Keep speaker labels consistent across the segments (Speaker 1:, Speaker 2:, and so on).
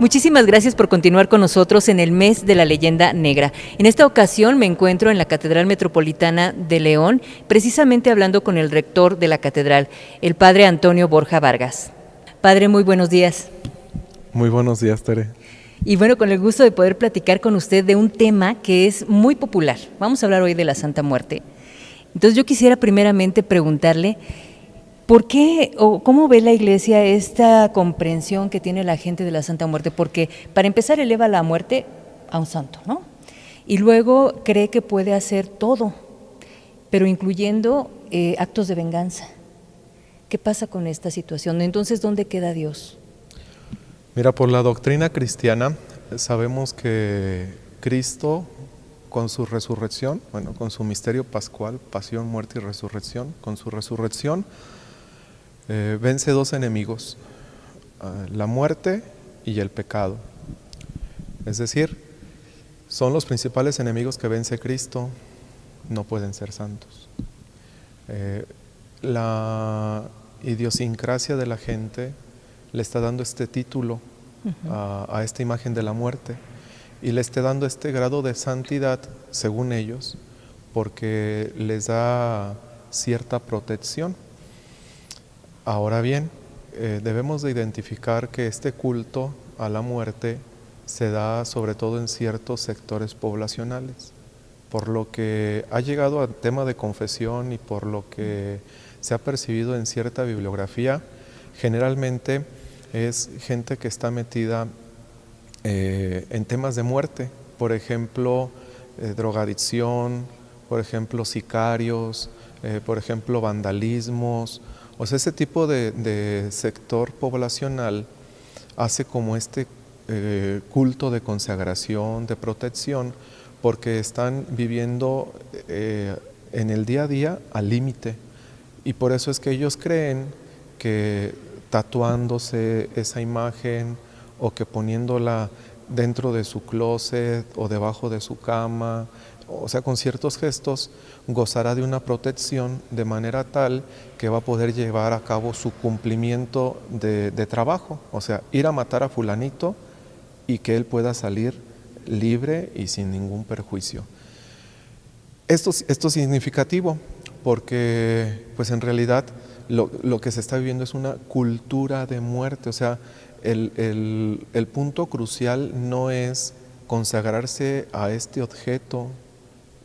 Speaker 1: Muchísimas gracias por continuar con nosotros en el mes de la leyenda negra. En esta ocasión me encuentro en la Catedral Metropolitana de León, precisamente hablando con el rector de la catedral, el padre Antonio Borja Vargas. Padre, muy buenos días.
Speaker 2: Muy buenos días, Tere.
Speaker 1: Y bueno, con el gusto de poder platicar con usted de un tema que es muy popular. Vamos a hablar hoy de la Santa Muerte. Entonces yo quisiera primeramente preguntarle, ¿Por qué o cómo ve la Iglesia esta comprensión que tiene la gente de la Santa Muerte? Porque para empezar eleva la muerte a un santo, ¿no? Y luego cree que puede hacer todo, pero incluyendo eh, actos de venganza. ¿Qué pasa con esta situación? Entonces, ¿dónde queda Dios?
Speaker 2: Mira, por la doctrina cristiana sabemos que Cristo con su resurrección, bueno, con su misterio pascual, pasión, muerte y resurrección, con su resurrección, eh, vence dos enemigos, ah, la muerte y el pecado. Es decir, son los principales enemigos que vence Cristo, no pueden ser santos. Eh, la idiosincrasia de la gente le está dando este título a, a, esta imagen de la muerte y le está dando este grado de santidad, según ellos, porque les da cierta protección. Ahora bien, eh, debemos de identificar que este culto a la muerte se da sobre todo en ciertos sectores poblacionales, por lo que ha llegado al tema de confesión y por lo que se ha percibido en cierta bibliografía, generalmente es gente que está metida eh, en temas de muerte, por ejemplo, eh, drogadicción, por ejemplo, sicarios, por ejemplo, vandalismos, o sea, ese tipo de, sector poblacional hace como este eh, culto de consagración, de protección, porque están viviendo eh, en el día a día al límite. Y por eso es que ellos creen que tatuándose esa imagen o que poniéndola dentro de su closet o debajo de su cama o sea, con ciertos gestos, gozará de una protección de manera tal que va a poder llevar a cabo su cumplimiento de, trabajo, o sea, ir a matar a fulanito y que él pueda salir libre y sin ningún perjuicio. Esto, esto es significativo porque pues en realidad lo, que se está viviendo es una cultura de muerte, o sea, el, el punto crucial no es consagrarse a este objeto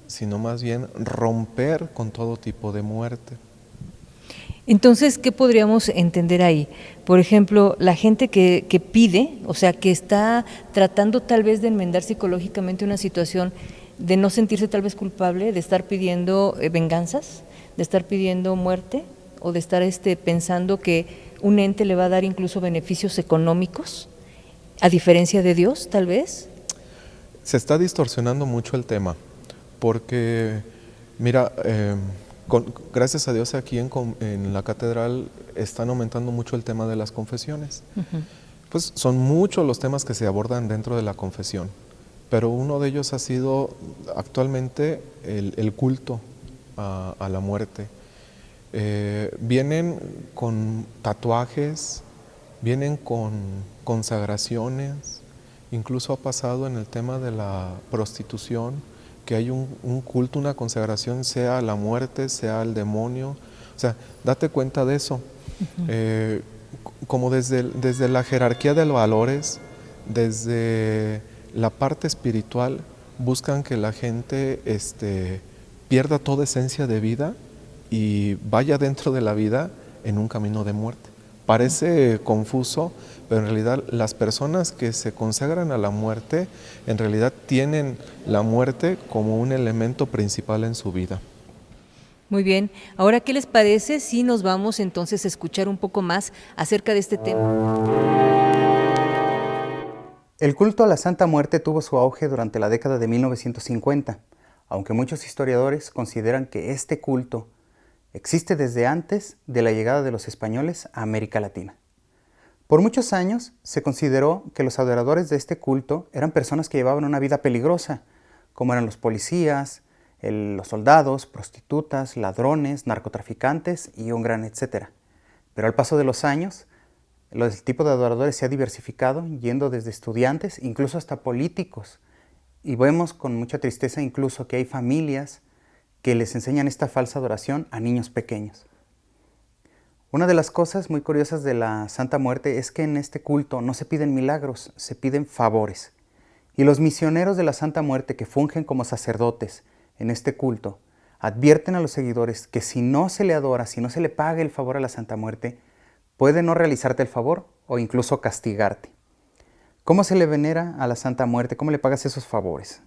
Speaker 2: sino más bien romper con todo tipo de muerte.
Speaker 1: Entonces, ¿qué podríamos entender ahí? Por ejemplo, la gente que, pide, o sea, que está tratando tal vez de enmendar psicológicamente una situación de no sentirse tal vez culpable, de estar pidiendo eh, venganzas, de estar pidiendo muerte, o de estar este, pensando que un ente le va a dar incluso beneficios económicos, a diferencia de Dios, tal vez.
Speaker 2: Se está distorsionando mucho el tema porque, mira, em, gracias a Dios aquí en, la catedral están aumentando mucho el tema de las confesiones. Pues son muchos los temas que se abordan dentro de la confesión, pero uno de ellos ha sido actualmente el, culto a, la muerte. Eh, vienen con tatuajes, vienen con consagraciones, incluso ha pasado en el tema de la prostitución, que hay un, culto, una consagración, sea la muerte, sea el demonio. O sea, date cuenta de eso. Eh, como desde, desde la jerarquía de los valores, desde la parte espiritual, buscan que la gente este, pierda toda esencia de vida y vaya dentro de la vida en un camino de muerte. Parece confuso, pero en realidad las personas que se consagran a la muerte, en realidad tienen la muerte como un elemento principal en su vida.
Speaker 1: Muy bien, ahora ¿qué les parece si nos vamos entonces a escuchar un poco más acerca de este tema?
Speaker 3: El culto a la Santa Muerte tuvo su auge durante la década de 1950, aunque muchos historiadores consideran que este culto existe desde antes de la llegada de los españoles a América Latina. Por muchos años se consideró que los adoradores de este culto eran personas que llevaban una vida peligrosa, como eran los policías, los soldados, prostitutas, ladrones, narcotraficantes y un gran etcétera. Pero al paso de los años, el tipo de adoradores se ha diversificado, yendo desde estudiantes, incluso hasta políticos. Y vemos con mucha tristeza incluso que hay familias que les enseñan esta falsa adoración a niños pequeños. Una de las cosas muy curiosas de la Santa Muerte es que en este culto no se piden milagros, se piden favores. Y los misioneros de la Santa Muerte que fungen como sacerdotes en este culto advierten a los seguidores que si no se le adora, si no se le paga el favor a la Santa Muerte, puede no realizarte el favor o incluso castigarte. ¿Cómo se le venera a la Santa Muerte? ¿Cómo le pagas esos favores?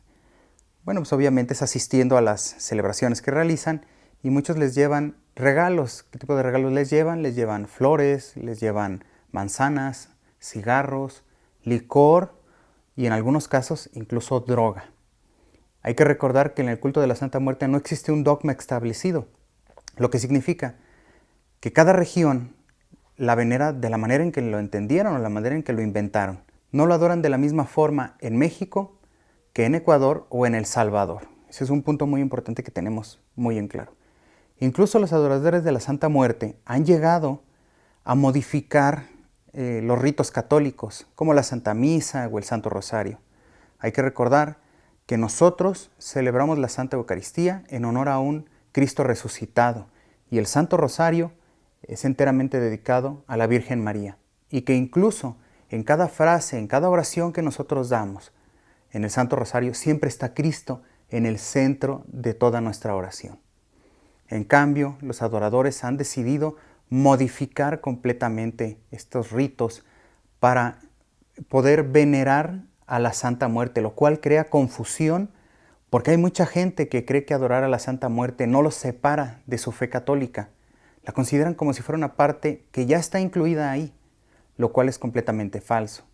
Speaker 3: Bueno, pues obviamente es asistiendo a las celebraciones que realizan y muchos les llevan regalos. ¿Qué tipo de regalos les llevan? Les llevan flores, les llevan manzanas, cigarros, licor y en algunos casos incluso droga. Hay que recordar que en el culto de la Santa Muerte no existe un dogma establecido, lo que significa que cada región la venera de la manera en que lo entendieron o la manera en que lo inventaron. No lo adoran de la misma forma en México que en Ecuador o en El Salvador. Ese es un punto muy importante que tenemos muy en claro. Incluso los adoradores de la Santa Muerte han llegado a modificar eh, los ritos católicos, como la Santa Misa o el Santo Rosario. Hay que recordar que nosotros celebramos la Santa Eucaristía en honor a un Cristo resucitado y el Santo Rosario es enteramente dedicado a la Virgen María y que incluso en cada frase, en cada oración que nosotros damos en el Santo Rosario siempre está Cristo en el centro de toda nuestra oración. En cambio, los adoradores han decidido modificar completamente estos ritos para poder venerar a la Santa Muerte, lo cual crea confusión porque hay mucha gente que cree que adorar a la Santa Muerte no los separa de su fe católica. La consideran como si fuera una parte que ya está incluida ahí, lo cual es completamente falso.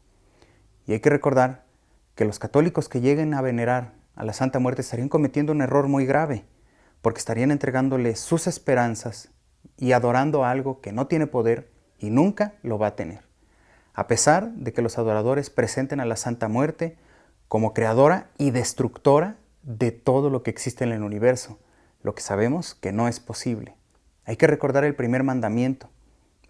Speaker 3: Y hay que recordar que los católicos que lleguen a venerar a la Santa Muerte estarían cometiendo un error muy grave, porque estarían entregándole sus esperanzas y adorando algo que no tiene poder y nunca lo va a tener. A pesar de que los adoradores presenten a la Santa Muerte como creadora y destructora de todo lo que existe en el universo, lo que sabemos que no es posible. Hay que recordar el primer mandamiento,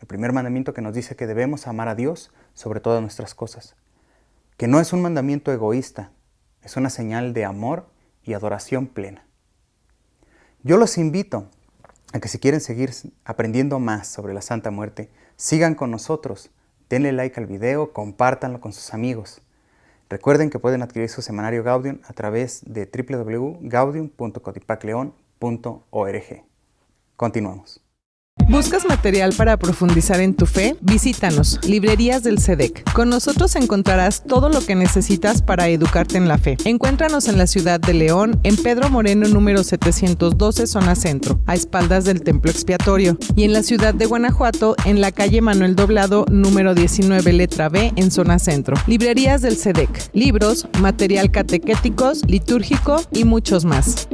Speaker 3: el primer mandamiento que nos dice que debemos amar a Dios sobre todas nuestras cosas, que no es un mandamiento egoísta, es una señal de amor y adoración plena. Yo los invito a que si quieren seguir aprendiendo más sobre la Santa Muerte, sigan con nosotros, denle like al video, compártanlo con sus amigos. Recuerden que pueden adquirir su semanario Gaudium a través de www.gaudium.codipacleon.org. Continuamos.
Speaker 4: ¿Buscas material para profundizar en tu fe? Visítanos, Librerías del SEDEC. Con nosotros encontrarás todo lo que necesitas para educarte en la fe. Encuéntranos en la ciudad de León, en Pedro Moreno número 712, zona centro, a espaldas del Templo Expiatorio. Y en la ciudad de Guanajuato, en la calle Manuel Doblado número 19, letra B, en zona centro. Librerías del SEDEC. Libros, material catequéticos, litúrgico y muchos más.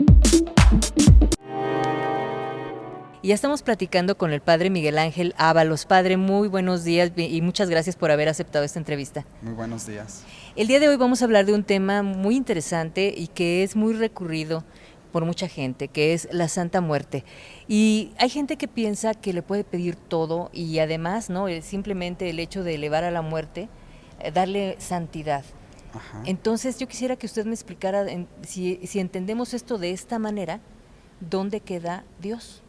Speaker 1: Y ya estamos platicando con el padre Miguel Ángel Ábalos. Padre, muy buenos días y muchas gracias por haber aceptado esta entrevista.
Speaker 5: Muy buenos días.
Speaker 1: El día de hoy vamos a hablar de un tema muy interesante y que es muy recurrido por mucha gente, que es la Santa Muerte. Y hay gente que piensa que le puede pedir todo y además, ¿no? Simplemente el hecho de elevar a la muerte, eh, darle santidad. Entonces yo quisiera que usted me explicara si, si entendemos esto de esta manera, ¿dónde queda Dios?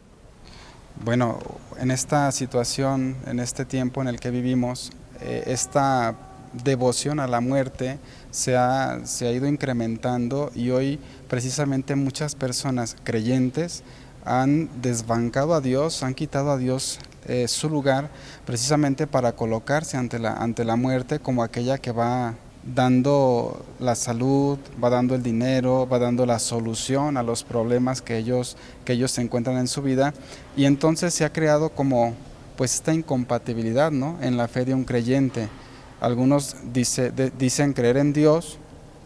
Speaker 5: Bueno, en esta situación, en este tiempo en el que vivimos, eh, esta devoción a la muerte se ha, se ha ido incrementando y hoy precisamente muchas personas creyentes han desbancado a Dios, han quitado a Dios eh, su lugar precisamente para colocarse ante la, ante la muerte como aquella que va dando la salud, va dando el dinero, va dando la solución a los problemas que ellos, que ellos se encuentran en su vida y entonces se ha creado como pues esta incompatibilidad ¿no? en la fe de un creyente. Algunos dice, dicen creer en Dios,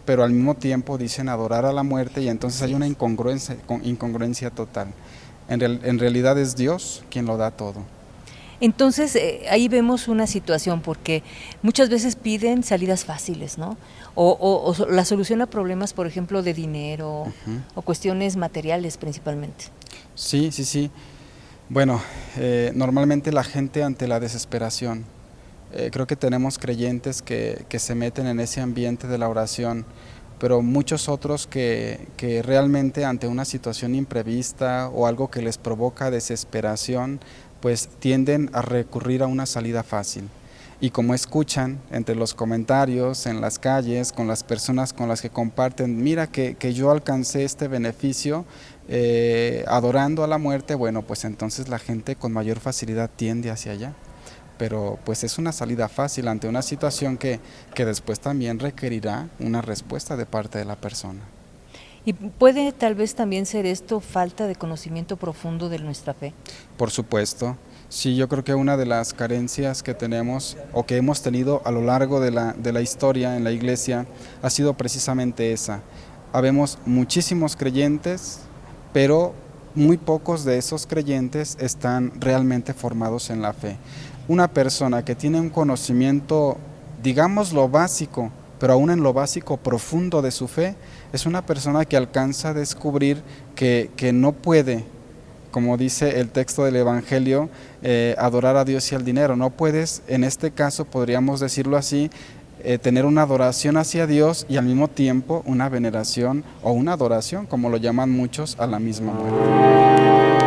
Speaker 5: pero al mismo tiempo dicen adorar a la muerte y entonces hay una incongruencia, incongruencia total. En, en realidad es Dios quien lo da todo.
Speaker 1: Entonces eh, ahí vemos una situación porque muchas veces piden salidas fáciles, ¿no? O, la solución a problemas, por ejemplo, de dinero o cuestiones materiales principalmente.
Speaker 5: Sí, sí, sí. Bueno, eh, normalmente la gente ante la desesperación Eh, creo que tenemos creyentes que, que, se meten en ese ambiente de la oración, pero muchos otros que, que realmente ante una situación imprevista o algo que les provoca desesperación, pues tienden a recurrir a una salida fácil y como escuchan entre los comentarios, en las calles, con las personas con las que comparten, mira que, que yo alcancé este beneficio eh, adorando a la muerte, bueno, pues entonces la gente con mayor facilidad tiende hacia allá. Pero pues es una salida fácil ante una situación que, que después también requerirá una respuesta de parte de la persona.
Speaker 1: ¿Y puede tal vez también ser esto falta de conocimiento profundo de nuestra fe?
Speaker 5: Por supuesto. Sí, yo creo que una de las carencias que tenemos o que hemos tenido a lo largo de la, de la historia en la iglesia ha sido precisamente esa. Habemos muchísimos creyentes, pero muy pocos de esos creyentes están realmente formados en la fe. Una persona que tiene un conocimiento, digamos lo básico, pero aún en lo básico profundo de su fe, es una persona que alcanza a descubrir que, que no puede como dice el texto del Evangelio, eh, adorar a Dios y al dinero. No puedes, en este caso podríamos decirlo así, eh, tener una adoración hacia Dios y al mismo tiempo una veneración o una adoración, como lo llaman muchos, a la misma muerte.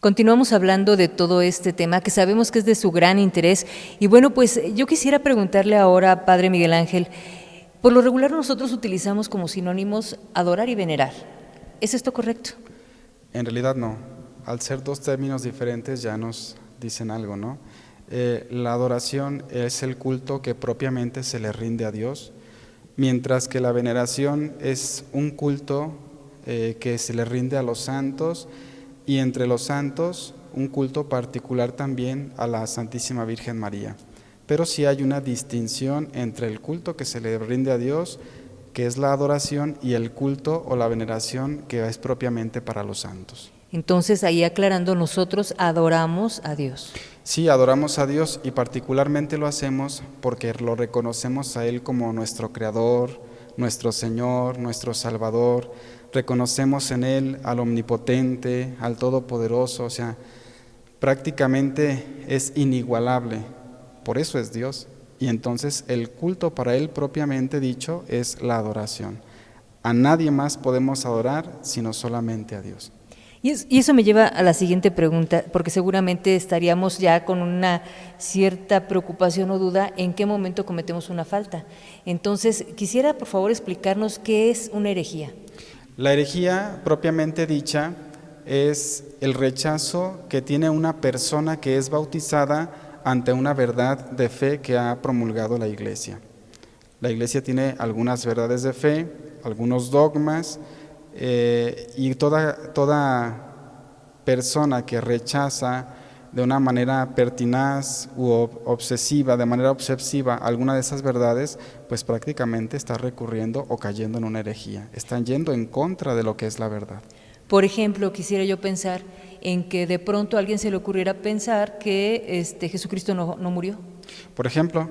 Speaker 1: Continuamos hablando de todo este tema que sabemos que es de su gran interés. Y bueno, pues yo quisiera preguntarle ahora, Padre Miguel Ángel, por lo regular nosotros utilizamos como sinónimos adorar y venerar. ¿Es esto correcto?
Speaker 5: En realidad no. Al ser dos términos diferentes ya nos dicen algo, ¿no? Eh, la adoración es el culto que propiamente se le rinde a Dios, mientras que la veneración es un culto eh, que se le rinde a los santos y entre los santos un culto particular también a la Santísima Virgen María. Pero sí hay una distinción entre el culto que se le rinde a Dios que es la adoración, y el culto o la veneración, que es propiamente para los santos.
Speaker 1: Entonces, ahí aclarando, nosotros adoramos a Dios.
Speaker 5: Sí, adoramos a Dios y particularmente lo hacemos porque lo reconocemos a Él como nuestro Creador, nuestro Señor, nuestro Salvador. Reconocemos en Él al Omnipotente, al Todopoderoso, o sea, prácticamente es inigualable. Por eso es Dios. Y entonces el culto para Él propiamente dicho es la adoración. A nadie más podemos adorar sino solamente a Dios.
Speaker 1: Y, eso me lleva a la siguiente pregunta, porque seguramente estaríamos ya con una cierta preocupación o duda en qué momento cometemos una falta. Entonces, quisiera por favor explicarnos qué es una herejía.
Speaker 5: La herejía propiamente dicha es el rechazo que tiene una persona que es bautizada ante una verdad de fe que ha promulgado la Iglesia. La Iglesia tiene algunas verdades de fe, algunos dogmas, eh, y toda, toda persona que rechaza de una manera pertinaz u obsesiva, de manera obsesiva, alguna de esas verdades, pues prácticamente está recurriendo o cayendo en una herejía. Están yendo en contra de lo que es la verdad.
Speaker 1: Por ejemplo, quisiera yo pensar en que de pronto a alguien se le ocurriera pensar que este, Jesucristo no, murió.
Speaker 5: Por ejemplo,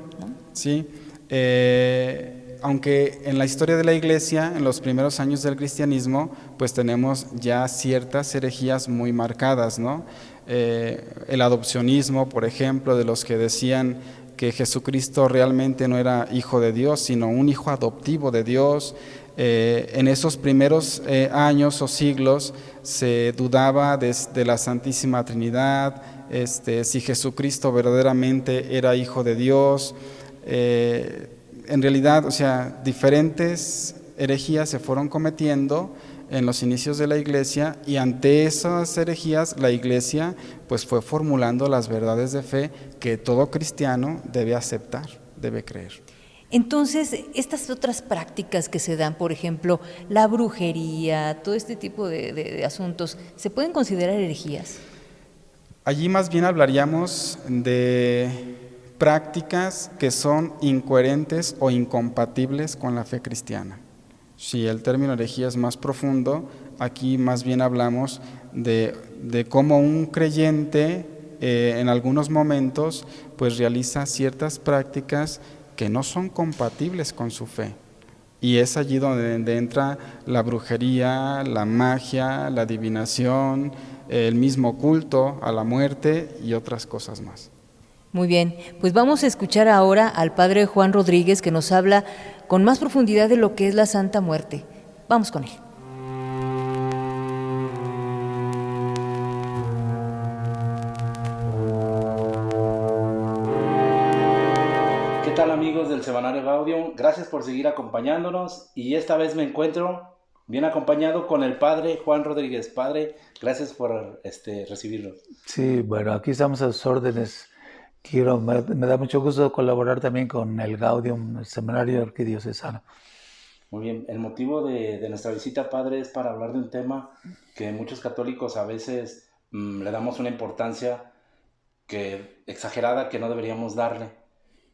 Speaker 5: sí. Eh, aunque en la historia de la iglesia, en los primeros años del cristianismo, pues tenemos ya ciertas herejías muy marcadas, ¿no? Eh, el adopcionismo, por ejemplo, de los que decían que Jesucristo realmente no era hijo de Dios, sino un hijo adoptivo de Dios, eh, en esos primeros eh, años o siglos se dudaba de, la Santísima Trinidad, este, si Jesucristo verdaderamente era hijo de Dios. En realidad, o sea, diferentes herejías se fueron cometiendo en los inicios de la iglesia y ante esas herejías la iglesia pues fue formulando las verdades de fe que todo cristiano debe aceptar, debe creer.
Speaker 1: Entonces, estas otras prácticas que se dan, por ejemplo, la brujería, todo este tipo de, asuntos, ¿se pueden considerar herejías?
Speaker 5: Allí más bien hablaríamos de prácticas que son incoherentes o incompatibles con la fe cristiana. Si el término herejía es más profundo, aquí más bien hablamos de, cómo un creyente eh, en algunos momentos pues realiza ciertas prácticas que no son compatibles con su fe. Y es allí donde, entra la brujería, la magia, la adivinación, el mismo culto a la muerte y otras cosas más.
Speaker 1: Muy bien, pues vamos a escuchar ahora al Padre Juan Rodríguez que nos habla con más profundidad de lo que es la Santa Muerte. Vamos con él.
Speaker 6: ¿Qué tal amigos del Semanario Gaudium? Gracias por seguir acompañándonos y esta vez me encuentro bien acompañado con el Padre Juan Rodríguez. Padre, gracias por este, recibirlo.
Speaker 7: Sí, bueno, aquí estamos a sus órdenes quiero, me, da mucho gusto colaborar también con el Gaudium, el Seminario Arquidiocesano.
Speaker 6: Muy bien, el motivo de, nuestra visita, Padre, es para hablar de un tema que muchos católicos a veces mm, le damos una importancia que, exagerada que no deberíamos darle.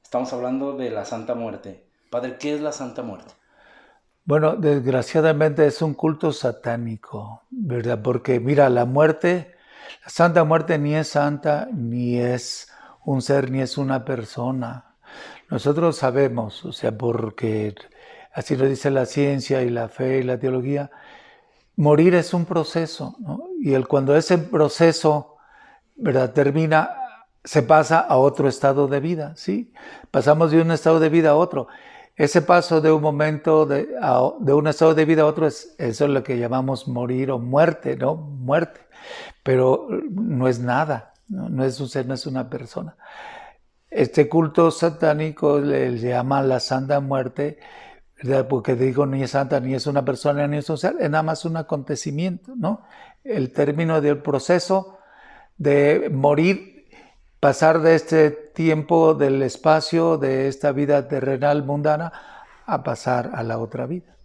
Speaker 6: Estamos hablando de la Santa Muerte. Padre, ¿qué es la Santa Muerte?
Speaker 7: Bueno, desgraciadamente es un culto satánico, ¿verdad? Porque mira, la muerte, la Santa Muerte ni es santa ni es un ser ni es una persona. Nosotros sabemos, o sea, porque así lo dice la ciencia y la fe y la teología, morir es un proceso, ¿no? Y el, cuando ese proceso ¿verdad? termina, se pasa a otro estado de vida, ¿sí? Pasamos de un estado de vida a otro. Ese paso de un momento, de, de un estado de vida a otro, es, eso es lo que llamamos morir o muerte, ¿no? Muerte. Pero no es nada, no, es un ser, no es una persona. Este culto satánico le, llama la Santa Muerte, porque digo ni es santa, ni es una persona, ni es un ser, es nada más un acontecimiento, ¿no? El término del proceso de morir, pasar de este tiempo del espacio, de esta vida terrenal mundana, a pasar a la otra vida.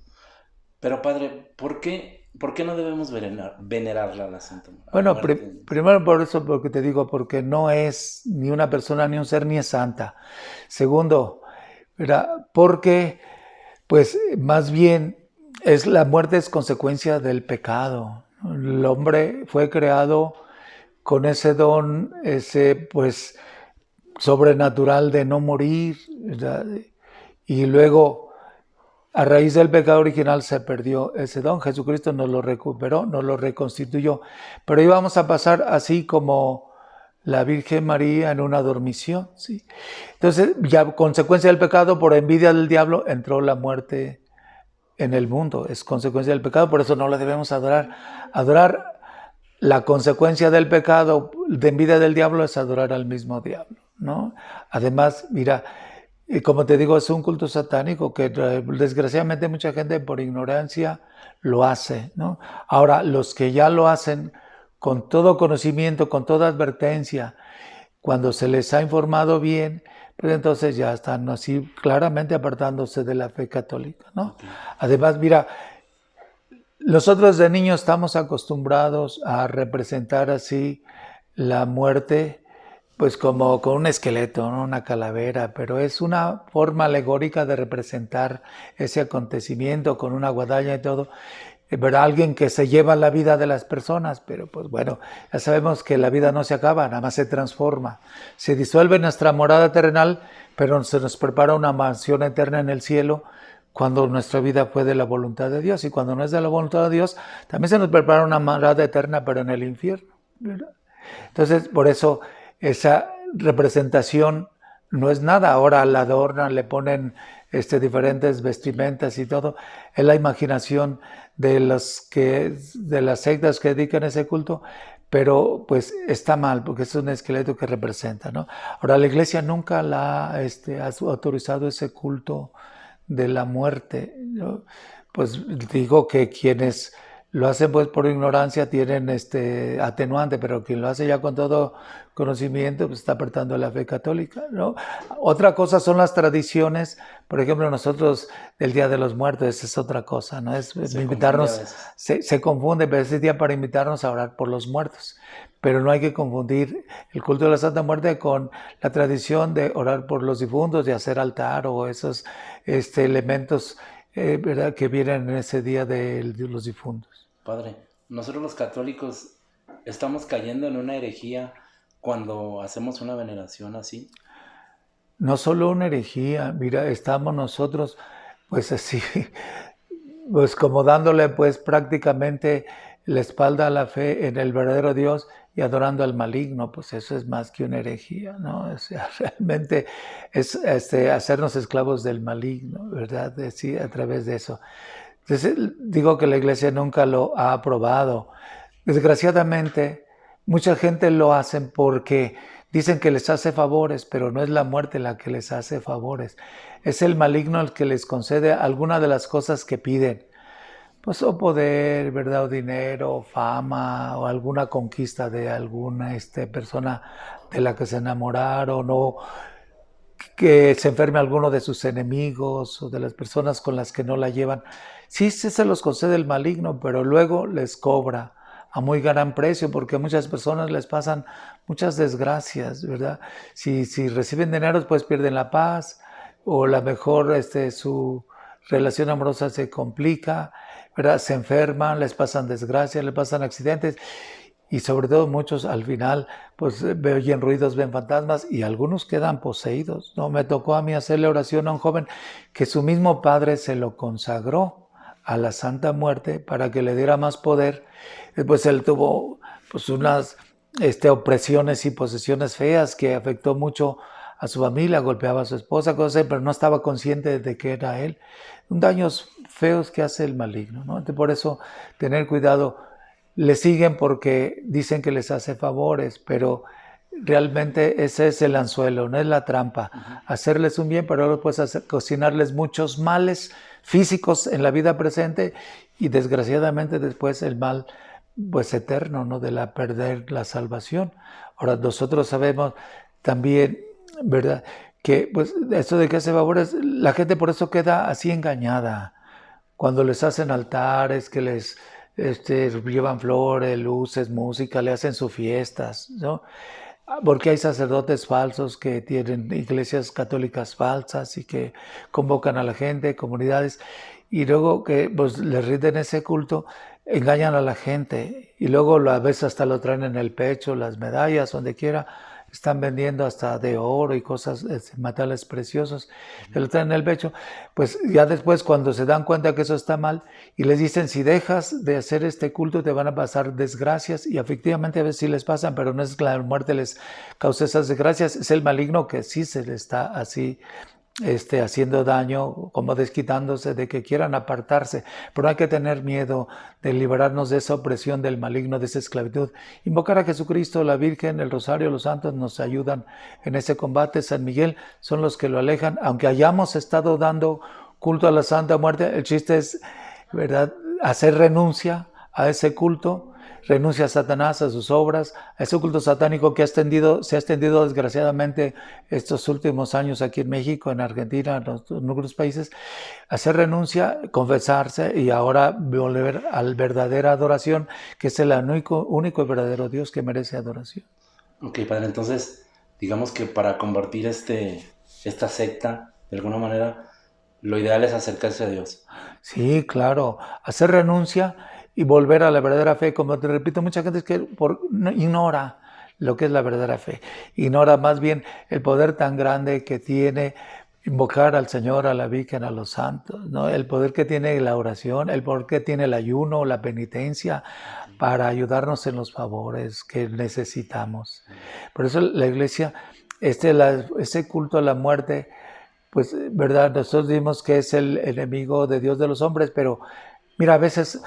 Speaker 6: Pero padre, ¿por qué ¿Por qué no debemos venerar, venerarla la Santa Muerte?
Speaker 7: Bueno, primero por eso, porque te digo, porque no es ni una persona, ni un ser, ni es santa. Segundo, ¿verdad? porque, pues, más bien, es la muerte es consecuencia del pecado. El hombre fue creado con ese don, ese, pues, sobrenatural de no morir, ¿verdad? y luego a raíz del pecado original se perdió ese don. Jesucristo nos lo recuperó, nos lo reconstituyó. Pero íbamos a pasar así como la Virgen María en una dormición. ¿sí? Entonces, ya consecuencia del pecado, por envidia del diablo, entró la muerte en el mundo. Es consecuencia del pecado, por eso no la debemos adorar. Adorar la consecuencia del pecado, de envidia del diablo, es adorar al mismo diablo. ¿no? Además, mira, y como te digo, es un culto satánico que eh, desgraciadamente mucha gente por ignorancia lo hace. ¿no? Ahora, los que ya lo hacen con todo conocimiento, con toda advertencia, cuando se les ha informado bien, pues entonces ya están así claramente apartándose de la fe católica. ¿no? Además, mira, nosotros de niños estamos acostumbrados a representar así la muerte pues como con un esqueleto, una calavera, pero es una forma alegórica de representar ese acontecimiento con una guadaña y todo. ¿verdad? Alguien que se lleva la vida de las personas, pero pues bueno, ya sabemos que la vida no se acaba, nada más se transforma. Se disuelve nuestra morada terrenal, pero se nos prepara una mansión eterna en el cielo cuando nuestra vida fue de la voluntad de Dios. Y cuando no es de la voluntad de Dios, también se nos prepara una morada eterna, pero en el infierno. Entonces, por eso esa representación no es nada. Ahora la adornan, le ponen este, diferentes vestimentas y todo. Es la imaginación de, los que, de las sectas que dedican ese culto, pero pues está mal porque es un esqueleto que representa. ¿no? Ahora la iglesia nunca la este, ha autorizado ese culto de la muerte. Pues digo que quienes lo hacen pues por ignorancia, tienen este atenuante, pero quien lo hace ya con todo conocimiento, pues está apartando la fe católica, ¿no? Otra cosa son las tradiciones, por ejemplo, nosotros el Día de los Muertos, esa es otra cosa, ¿no? Es invitarnos, se, se, confunde, pero ese día para invitarnos a orar por los muertos, pero no hay que confundir el culto de la Santa Muerte con la tradición de orar por los difuntos, de hacer altar o esos este, elementos eh, ¿verdad? que vienen en ese día de, los difuntos.
Speaker 6: Padre, nosotros los católicos estamos cayendo en una herejía cuando hacemos una veneración así.
Speaker 7: No solo una herejía, mira, estamos nosotros pues así, pues como dándole pues prácticamente la espalda a la fe en el verdadero Dios y adorando al maligno, pues eso es más que una herejía, ¿no? O realmente es este, hacernos esclavos del maligno, ¿verdad? Decir, a través de eso. Digo que la iglesia nunca lo ha aprobado. Desgraciadamente, mucha gente lo hacen porque dicen que les hace favores, pero no es la muerte la que les hace favores. Es el maligno el que les concede alguna de las cosas que piden pues o poder, ¿verdad? O dinero, fama, o alguna conquista de alguna este, persona de la que se enamoraron, o que se enferme alguno de sus enemigos o de las personas con las que no la llevan. Sí, se los concede el maligno, pero luego les cobra a muy gran precio, porque a muchas personas les pasan muchas desgracias, ¿verdad? Si, si reciben dinero, pues pierden la paz, o la mejor este, su relación amorosa se complica, se enferman, les pasan desgracias, les pasan accidentes y sobre todo muchos al final pues oyen ruidos, ven fantasmas y algunos quedan poseídos. No me tocó a mí hacerle oración a un joven que su mismo padre se lo consagró a la Santa Muerte para que le diera más poder. Después él tuvo pues unas este, opresiones y posesiones feas que afectó mucho a su familia, golpeaba a su esposa, cosas, pero no estaba consciente de que era él. Daños feos que hace el maligno, ¿no? por eso tener cuidado. Le siguen porque dicen que les hace favores, pero realmente ese es el anzuelo, no es la trampa. Hacerles un bien, pero luego puedes cocinarles muchos males físicos en la vida presente y desgraciadamente después el mal pues eterno, ¿no? De la perder la salvación. Ahora nosotros sabemos también ¿verdad? Que pues eso de que hace favores, la gente por eso queda así engañada. Cuando les hacen altares, que les este, llevan flores, luces, música, le hacen sus fiestas, ¿no? Porque hay sacerdotes falsos que tienen iglesias católicas falsas y que convocan a la gente, comunidades, y luego que pues, les rinden ese culto, engañan a la gente y luego a veces hasta lo traen en el pecho, las medallas, donde quiera están vendiendo hasta de oro y cosas, este, metales preciosos, se lo traen en el pecho, pues ya después cuando se dan cuenta que eso está mal y les dicen si dejas de hacer este culto te van a pasar desgracias y efectivamente a veces sí les pasan, pero no es que la muerte les cause esas desgracias, es el maligno que sí se le está así este, haciendo daño, como desquitándose de que quieran apartarse. Pero hay que tener miedo de liberarnos de esa opresión del maligno, de esa esclavitud. Invocar a Jesucristo, la Virgen, el Rosario, los santos nos ayudan en ese combate. San Miguel son los que lo alejan. Aunque hayamos estado dando culto a la Santa Muerte, el chiste es, ¿verdad?, hacer renuncia a ese culto renuncia a Satanás, a sus obras, a ese culto satánico que ha extendido, se ha extendido desgraciadamente estos últimos años aquí en México, en Argentina, en, otros países, hacer renuncia, confesarse y ahora volver a la verdadera adoración, que es el único, único y verdadero Dios que merece adoración.
Speaker 6: Ok, Padre, entonces, digamos que para convertir este, esta secta, de alguna manera, lo ideal es acercarse a Dios.
Speaker 7: Sí, claro, hacer renuncia y volver a la verdadera fe. Como te repito, mucha gente es que ignora lo que es la verdadera fe. Ignora más bien el poder tan grande que tiene invocar al Señor, a la Virgen, a los santos, ¿no? el poder que tiene la oración, el poder que tiene el ayuno, la penitencia, para ayudarnos en los favores que necesitamos. Por eso la iglesia, este, ese culto a la muerte, pues, verdad, nosotros dimos que es el enemigo de Dios de los hombres, pero mira, a veces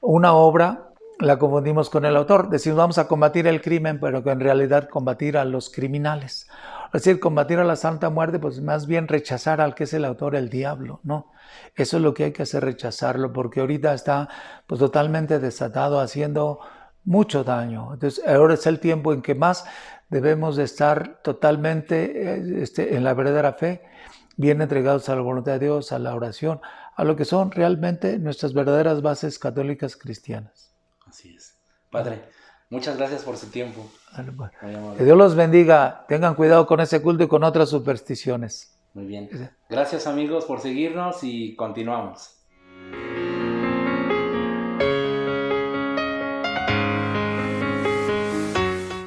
Speaker 7: una obra la confundimos con el autor. Decimos vamos a combatir el crimen, pero que en realidad combatir a los criminales. Es decir, combatir a la Santa Muerte, pues más bien rechazar al que es el autor, el diablo, ¿no? Eso es lo que hay que hacer, rechazarlo, porque ahorita está pues totalmente desatado, haciendo mucho daño. Entonces, ahora es el tiempo en que más debemos de estar totalmente eh, este, en la verdadera fe, bien entregados a la voluntad de Dios, a la oración, a lo que son realmente nuestras verdaderas bases católicas cristianas.
Speaker 6: Así es. Padre, muchas gracias por su tiempo.
Speaker 7: Pues, que Dios los bendiga. Tengan cuidado con ese culto y con otras supersticiones.
Speaker 6: Muy bien. Gracias amigos por seguirnos y continuamos.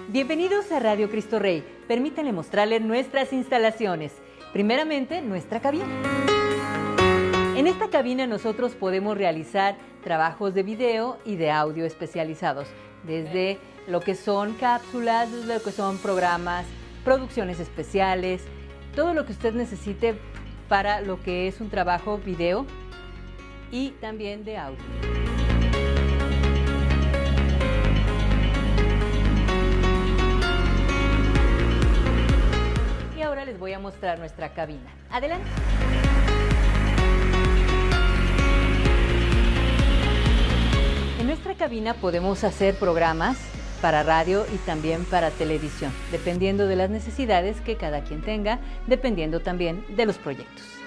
Speaker 1: Bienvenidos a Radio Cristo Rey. Permítanle mostrarles nuestras instalaciones. Primeramente, nuestra cabina. En esta cabina nosotros podemos realizar trabajos de video y de audio especializados, desde lo que son cápsulas, desde lo que son programas, producciones especiales, todo lo que usted necesite para lo que es un trabajo video y también de audio. Y ahora les voy a mostrar nuestra cabina. Adelante. Nuestra cabina podemos hacer programas para radio y también para televisión, dependiendo de las necesidades que cada quien tenga, dependiendo también de los proyectos.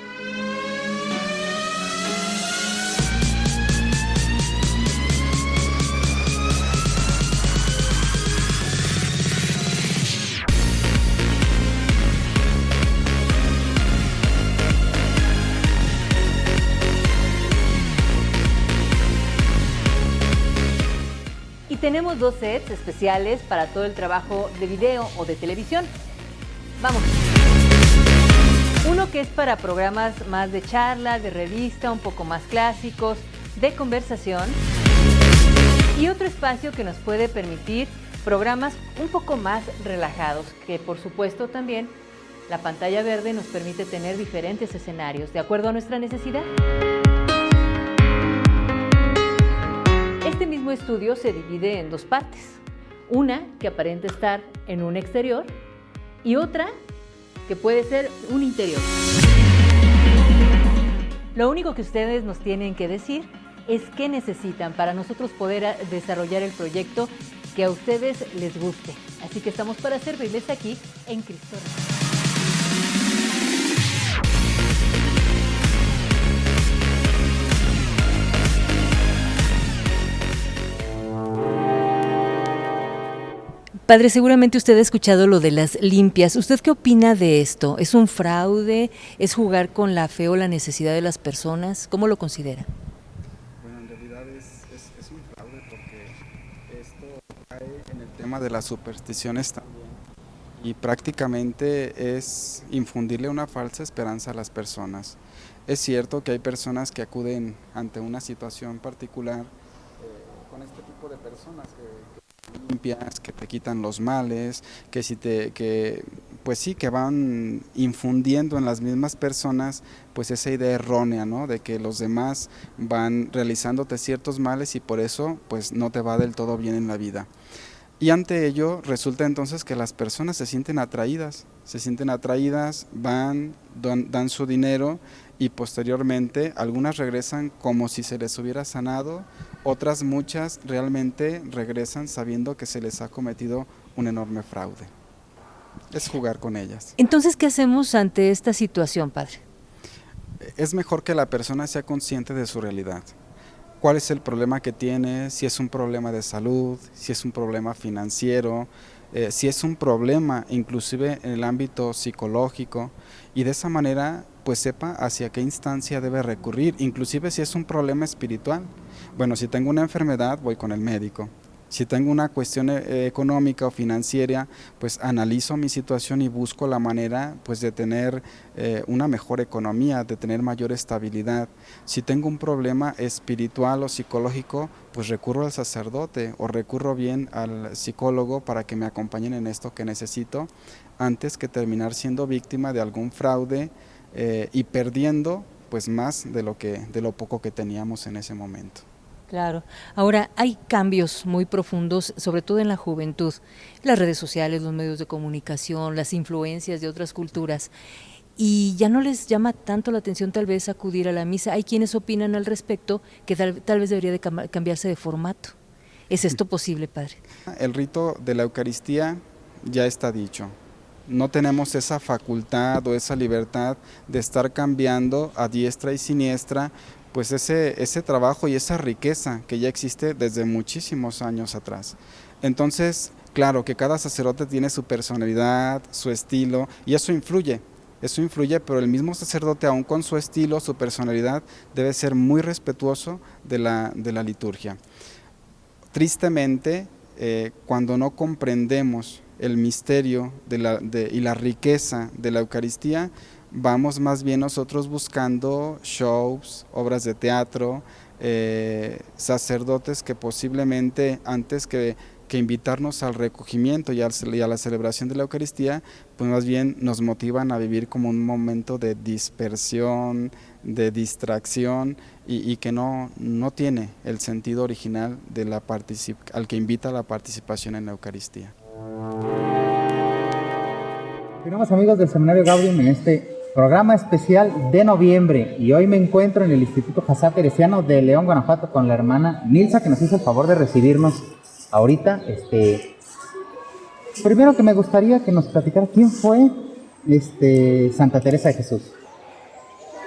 Speaker 1: Tenemos dos sets especiales para todo el trabajo de video o de televisión. Vamos. Uno que es para programas más de charla, de revista, un poco más clásicos, de conversación. Y otro espacio que nos puede permitir programas un poco más relajados, que por supuesto también la pantalla verde nos permite tener diferentes escenarios de acuerdo a nuestra necesidad. Este mismo estudio se divide en dos partes. Una que aparenta estar en un exterior y otra que puede ser un interior. Lo único que ustedes nos tienen que decir es qué necesitan para nosotros poder desarrollar el proyecto que a ustedes les guste. Así que estamos para servirles aquí en Cristo Padre, seguramente usted ha escuchado lo de las limpias. ¿Usted qué opina de esto? ¿Es un fraude? ¿Es jugar con la fe o la necesidad de las personas? ¿Cómo lo considera?
Speaker 5: Bueno, en realidad es, es, es un fraude porque esto cae en el tema de las supersticiones también y prácticamente es infundirle una falsa esperanza a las personas. Es cierto que hay personas que acuden ante una situación particular eh, con este tipo de personas que, que limpias, que te quitan los males, que si te que pues sí que van infundiendo en las mismas personas pues esa idea errónea, ¿no? De que los demás van realizándote ciertos males y por eso pues no te va del todo bien en la vida. Y ante ello resulta entonces que las personas se sienten atraídas, se sienten atraídas, van, dan, dan su dinero y posteriormente algunas regresan como si se les hubiera sanado, otras muchas realmente regresan sabiendo que se les ha cometido un enorme fraude. Es jugar con ellas.
Speaker 1: Entonces, ¿qué hacemos ante esta situación, padre?
Speaker 5: Es mejor que la persona sea consciente de su realidad. ¿Cuál es el problema que tiene? Si es un problema de salud, si es un problema financiero, eh, si es un problema inclusive en el ámbito psicológico y de esa manera pues sepa hacia qué instancia debe recurrir, inclusive si es un problema espiritual. Bueno, si tengo una enfermedad voy con el médico. Si tengo una cuestión eh, económica o financiera, pues analizo mi situación y busco la manera pues de tener eh, una mejor economía, de tener mayor estabilidad. Si tengo un problema espiritual o psicológico, pues recurro al sacerdote o recurro bien al psicólogo para que me acompañen en esto que necesito antes que terminar siendo víctima de algún fraude eh, y perdiendo pues más de lo que de lo poco que teníamos en ese momento.
Speaker 1: Claro. Ahora, hay cambios muy profundos, sobre todo en la juventud. Las redes sociales, los medios de comunicación, las influencias de otras culturas. Y ya no les llama tanto la atención tal vez acudir a la misa. Hay quienes opinan al respecto que tal, tal vez debería de cambiarse de formato. ¿Es esto posible, padre?
Speaker 5: El rito de la Eucaristía ya está dicho. No tenemos esa facultad o esa libertad de estar cambiando a diestra y siniestra pues ese, ese trabajo y esa riqueza que ya existe desde muchísimos años atrás. Entonces, claro que cada sacerdote tiene su personalidad, su estilo, y eso influye, eso influye, pero el mismo sacerdote, aún con su estilo, su personalidad, debe ser muy respetuoso de la, de la liturgia. Tristemente, eh, cuando no comprendemos el misterio y la riqueza de la Eucaristía, vamos más bien nosotros buscando shows, obras de teatro, eh, sacerdotes que posiblemente antes que, invitarnos al recogimiento y, a la celebración de la Eucaristía, pues más bien nos motivan a vivir como un momento de dispersión, de distracción y, que no, no tiene el sentido original de la al que invita a la participación en la Eucaristía.
Speaker 3: Continuamos amigos del Seminario Gaudium en este programa especial de noviembre y hoy me encuentro en el Instituto Jazá Teresiano de León, Guanajuato con la hermana Nilsa que nos hizo el favor de recibirnos ahorita. Este, primero que me gustaría que nos platicara quién fue este, Santa Teresa de Jesús.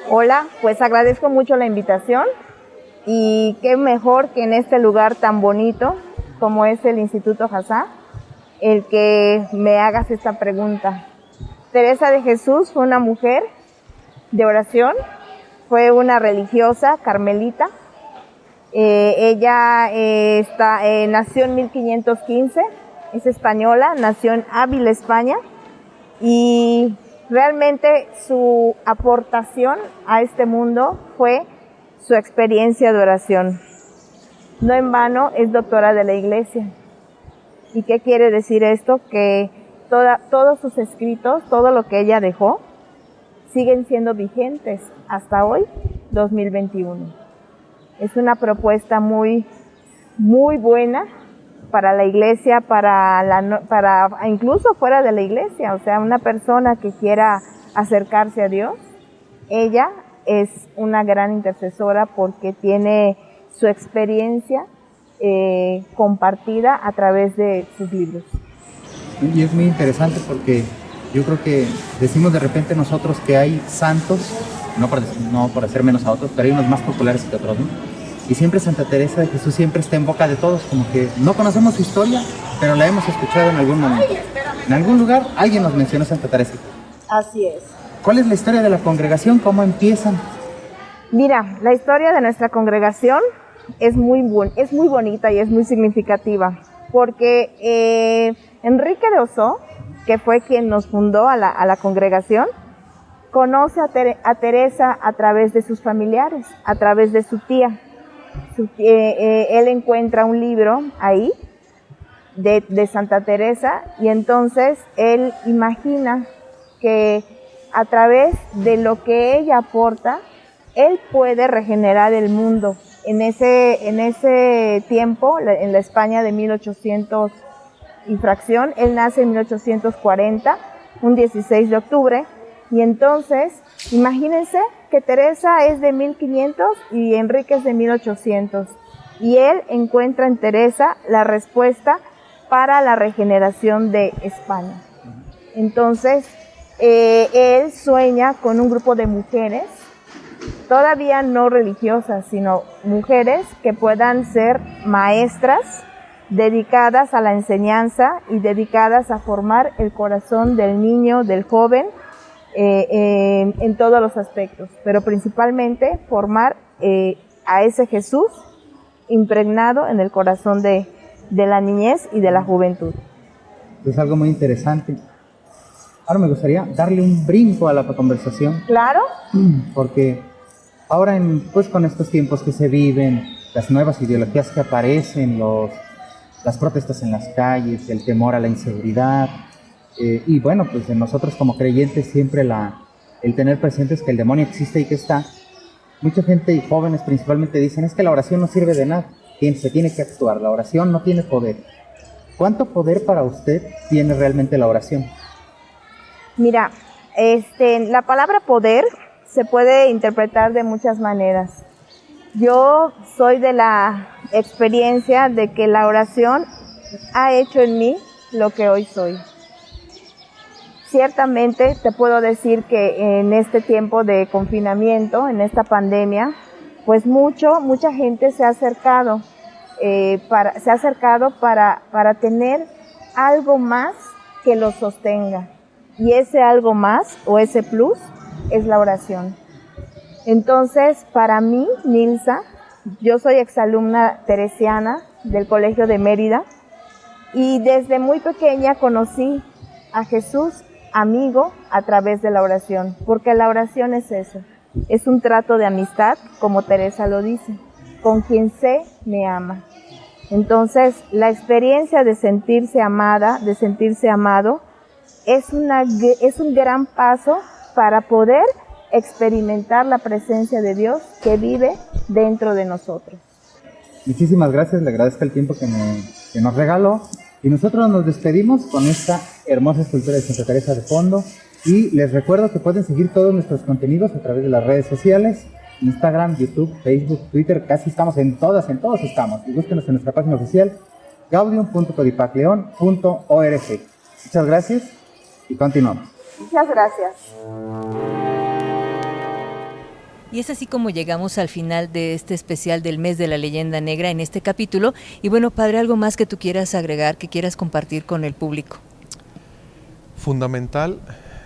Speaker 8: Hola, pues agradezco mucho la invitación y qué mejor que en este lugar tan bonito como es el Instituto Jazá, el que me hagas esta pregunta. Teresa de Jesús fue una mujer de oración, fue una religiosa carmelita. Eh, ella eh, está, eh, nació en 1515, es española, nació en Ávila, España, y realmente su aportación a este mundo fue su experiencia de oración. No en vano es doctora de la iglesia. ¿Y qué quiere decir esto? Que todos sus escritos, todo lo que ella dejó, siguen siendo vigentes hasta hoy, 2021. Es una propuesta muy, muy buena para la iglesia, para, la, para incluso fuera de la iglesia, o sea, una persona que quiera acercarse a Dios, ella es una gran intercesora porque tiene su experiencia eh, compartida a través de sus libros.
Speaker 3: Y es muy interesante porque yo creo que decimos de repente nosotros que hay santos, no por, no por hacer menos a otros, pero hay unos más populares que otros, ¿no? Y siempre Santa Teresa de Jesús siempre está en boca de todos, como que no conocemos su historia, pero la hemos escuchado en algún momento. En algún lugar alguien nos mencionó Santa Teresa.
Speaker 8: Así es.
Speaker 3: ¿Cuál es la historia de la congregación? ¿Cómo empiezan?
Speaker 8: Mira, la historia de nuestra congregación es muy, es muy bonita y es muy significativa, porque eh, Enrique de Oso, que fue quien nos fundó a la, congregación, conoce a, Teresa a través de sus familiares, a través de su tía. Eh, eh, él encuentra un libro ahí de, Santa Teresa y entonces él imagina que a través de lo que ella aporta, él puede regenerar el mundo. En ese, en ese tiempo, en la España de 1800 infracción. Él nace en 1840, un 16 de octubre. Y entonces, imagínense Teresa es de 1500 y Enrique es de 1800. Y él encuentra en Teresa la respuesta para la regeneración de España. Entonces, eh, él sueña con un grupo de mujeres, todavía no religiosas, sino mujeres que puedan ser maestras dedicadas a la enseñanza y dedicadas a formar el corazón del niño, del joven, eh, en todos los aspectos, pero principalmente formar eh, a ese Jesús impregnado en el corazón de, de la niñez y de la juventud.
Speaker 3: Es algo muy interesante. Ahora me gustaría darle un brinco a la conversación.
Speaker 8: Claro.
Speaker 3: Porque ahora, en, pues con estos tiempos que se viven, las nuevas ideologías que aparecen, los las protestas en las calles, el temor a la inseguridad. Eh, y bueno, pues en nosotros como creyentes siempre la, el tener presentes que el demonio existe y que está. Mucha gente y jóvenes principalmente dicen es que la oración no sirve de nada, se tiene que actuar, la oración no tiene poder. ¿Cuánto poder para usted tiene realmente la oración?
Speaker 8: Mira, este, la palabra poder se puede interpretar de muchas maneras. Yo soy de la experiencia de que la oración ha hecho en mí lo que hoy soy. Ciertamente te puedo decir que en este tiempo de confinamiento, en esta pandemia, pues mucho, mucha gente se ha acercado, eh, para, se ha acercado para, para tener algo más que lo sostenga. Y ese algo más o ese plus es la oración. Entonces, para mí, Nilsa, yo soy exalumna teresiana del Colegio de Mérida y desde muy pequeña conocí a Jesús amigo a través de la oración, porque la oración es eso, es un trato de amistad, como Teresa lo dice. con quien sé me ama. Entonces, la experiencia de sentirse amada, de sentirse amado, es, una, es un gran paso para poder experimentar la presencia de Dios que vive dentro de nosotros.
Speaker 3: Muchísimas gracias, le agradezco el tiempo que, que nos regaló y nosotros nos despedimos con esta hermosa escultura de Santa Teresa de fondo y les recuerdo que pueden seguir todos nuestros contenidos a través de las redes sociales, Instagram, YouTube, Facebook, Twitter, casi estamos en todas, en todos estamos. Y búsquenos en nuestra página oficial gaudium.codipacleon.org. Muchas gracias y continuamos.
Speaker 8: Muchas gracias.
Speaker 1: Y es así como llegamos al final de este especial del mes de la leyenda negra en este capítulo. Y bueno, padre, algo más que tú quieras agregar, que quieras compartir con el público.
Speaker 2: Fundamental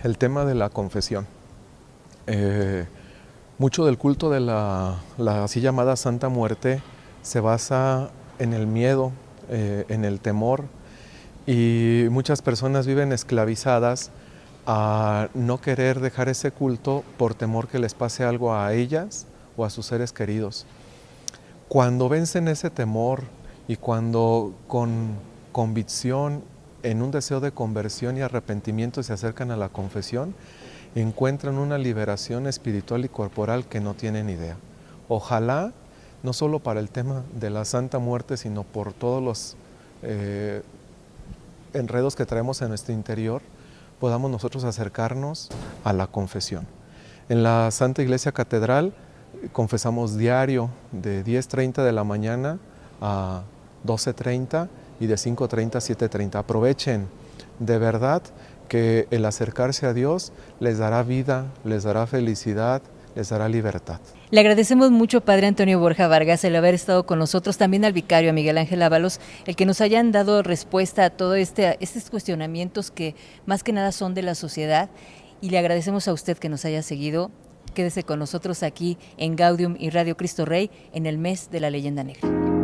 Speaker 2: el tema de la confesión. Eh, mucho del culto de la, así llamada Santa Muerte se basa en el miedo, eh, en el temor, y muchas personas viven esclavizadas a no querer dejar ese culto por temor que les pase algo a ellas o a sus seres queridos. Cuando vencen ese temor y cuando con convicción, en un deseo de conversión y arrepentimiento se acercan a la confesión, encuentran una liberación espiritual y corporal que no tienen idea. Ojalá, no solo para el tema de la Santa Muerte, sino por todos los eh, enredos que traemos en nuestro interior, podamos nosotros acercarnos a la confesión. En la Santa Iglesia Catedral confesamos diario de 10.30 de la mañana a 12.30 y de 5.30 a 7.30. Aprovechen de verdad que el acercarse a Dios les dará vida, les dará felicidad, les dará libertad.
Speaker 1: Le agradecemos mucho, Padre Antonio Borja Vargas, el haber estado con nosotros, también al vicario, a Miguel Ángel Ábalos, el que nos hayan dado respuesta a todos este, estos cuestionamientos que más que nada son de la sociedad. Y le agradecemos a usted que nos haya seguido. Quédese con nosotros aquí en Gaudium y Radio Cristo Rey en el mes de la leyenda negra.